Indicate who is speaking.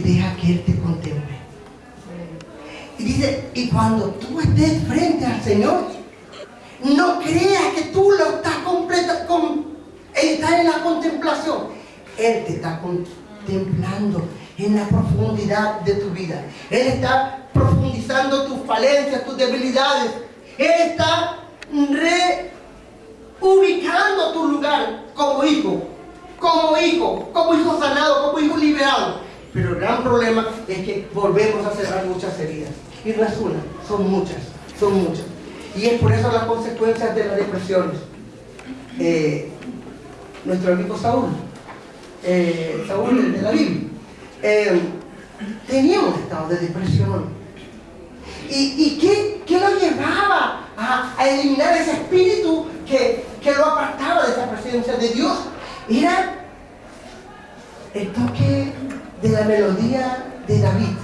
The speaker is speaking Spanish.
Speaker 1: deja que Él te contemple. Y dice, y cuando tú estés frente al Señor, no creas que tú lo estás completa, con, en la contemplación. Él te está contemplando en la profundidad de tu vida. Él está profundizando tus falencias, tus debilidades. Él está reubicando tu lugar como hijo, como hijo, como hijo sanado, como hijo liberado. Pero el gran problema es que volvemos a cerrar muchas heridas. Y no es una, son muchas, son muchas. Y es por eso las consecuencias de las depresiones. Eh, nuestro amigo Saúl, eh, Saúl de la Biblia, eh, tenía un estado de depresión. ¿Y, qué, lo llevaba a, eliminar ese espíritu que, que lo apartaba de esa presencia de Dios? Era el toque de la melodía de David